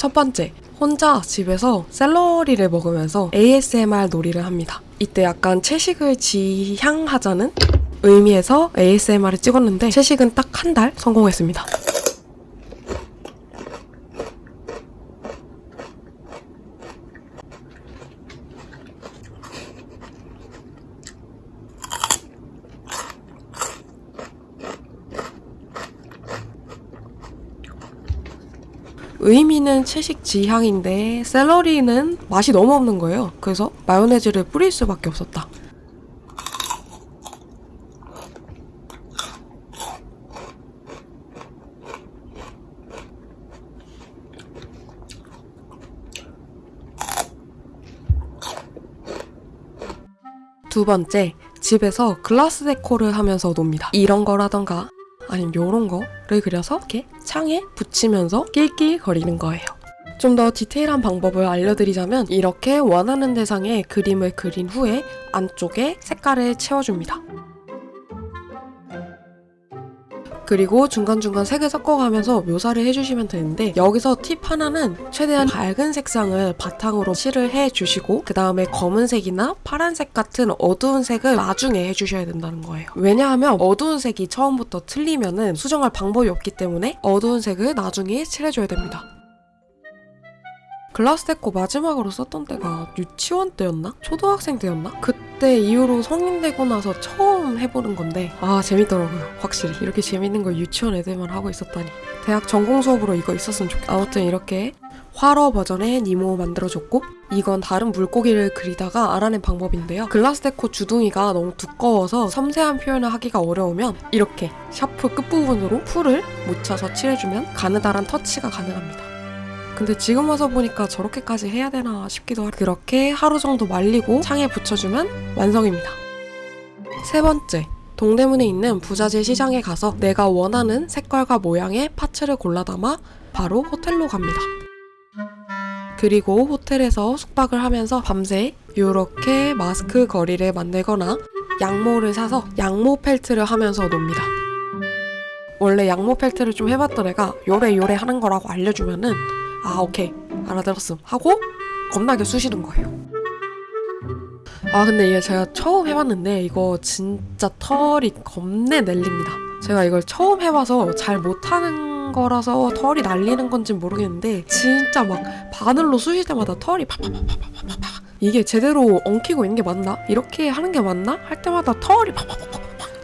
첫 번째, 혼자 집에서 샐러리를 먹으면서 ASMR 놀이를 합니다. 이때 약간 채식을 지향하자는 의미에서 ASMR을 찍었는데 채식은 딱 한 달 성공했습니다. 의미는 채식 지향인데 샐러리는 맛이 너무 없는 거예요. 그래서 마요네즈를 뿌릴 수밖에 없었다. 두 번째, 집에서 글라스 데코를 하면서 놉니다. 이런 거라던가 아니면 요런 거를 그려서 이렇게 창에 붙이면서 낄낄거리는 거예요. 좀 더 디테일한 방법을 알려드리자면 이렇게 원하는 대상에 그림을 그린 후에 안쪽에 색깔을 채워줍니다. 그리고 중간중간 색을 섞어가면서 묘사를 해주시면 되는데 여기서 팁 하나는 최대한 밝은 색상을 바탕으로 칠을 해주시고 그 다음에 검은색이나 파란색 같은 어두운 색을 나중에 해주셔야 된다는 거예요. 왜냐하면 어두운 색이 처음부터 틀리면은 수정할 방법이 없기 때문에 어두운 색을 나중에 칠해줘야 됩니다. glass deco 마지막으로 썼던 때가 유치원 때였나? 초등학생 때였나? 그때 이후로 성인 되고 나서 처음 해보는 건데 아 재밌더라고요. 확실히. 이렇게 재밌는 걸 유치원 애들만 하고 있었다니. 대학 전공 수업으로 이거 있었으면 좋겠다. 아무튼 이렇게 호러 버전의 니모 만들어줬고 이건 다른 물고기를 그리다가 알아낸 방법인데요. glass deco 주둥이가 너무 두꺼워서 섬세한 표현을 하기가 어려우면 이렇게 샤프 끝부분으로 풀을 묻혀서 칠해주면 가느다란 터치가 가능합니다 근데 지금 와서 보니까 저렇게까지 해야 되나 싶기도 하고 그렇게 하루 정도 말리고 창에 붙여주면 완성입니다. 세 번째, 동대문에 있는 부자재 시장에 가서 내가 원하는 색깔과 모양의 파츠를 골라 담아 바로 호텔로 갑니다. 그리고 호텔에서 숙박을 하면서 밤새 이렇게 마스크 거리를 만들거나 양모를 사서 양모 펠트를 하면서 놉니다. 원래 양모 펠트를 좀 해봤던 애가 요래 요래 하는 거라고 알려주면은 아 오케이 알아들었음 하고 겁나게 쑤시는 거예요 아 근데 이게 제가 처음 해봤는데 이거 진짜 털이 겁내 날립니다 제가 이걸 처음 해봐서 잘 못하는 거라서 털이 날리는 건지 모르겠는데 진짜 막 바늘로 쑤실 때마다 털이 팍팍팍팍팍팍 이게 제대로 엉키고 있는 게 맞나? 이렇게 하는 게 맞나? 할 때마다 털이 팍팍팍팍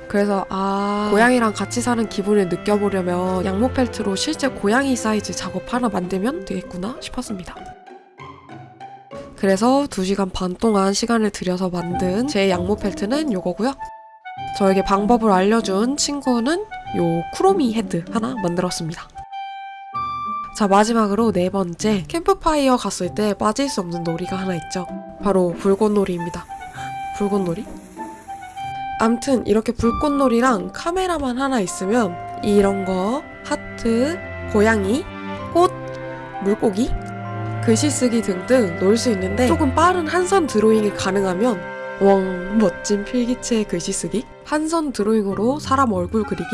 그래서 아 고양이랑 같이 사는 기분을 느껴보려면 양모 펠트로 실제 고양이 사이즈 작업 하나 만들면 되겠구나 싶었습니다. 그래서 2시간 반 동안 시간을 들여서 만든 제 양모 펠트는 요거고요. 저에게 방법을 알려준 친구는 요 쿠로미 헤드 하나 만들었습니다. 자 마지막으로 네 번째 캠프파이어 갔을 때 빠질 수 없는 놀이가 하나 있죠. 바로 불꽃놀이입니다. 불꽃놀이? 암튼 이렇게 불꽃놀이랑 카메라만 하나 있으면 이런 거 하트, 고양이, 꽃, 물고기, 글씨 쓰기 등등 놀 수 있는데 조금 빠른 한선 드로잉이 가능하면 웡 멋진 필기체 글씨 쓰기 한선 드로잉으로 사람 얼굴 그리기.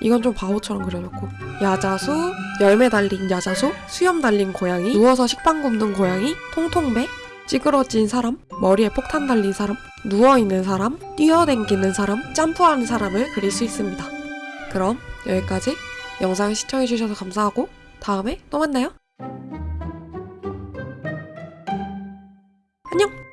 이건 좀 바보처럼 그려졌고. 야자수, 열매 달린 야자수, 수염 달린 고양이, 누워서 식빵 굽는 고양이, 통통배, 찌그러진 사람, 머리에 폭탄 달린 사람, 누워있는 사람, 뛰어댕기는 사람, 점프하는 사람을 그릴 수 있습니다. 그럼 여기까지 영상 시청해주셔서 감사하고 다음에 또 만나요. 안녕!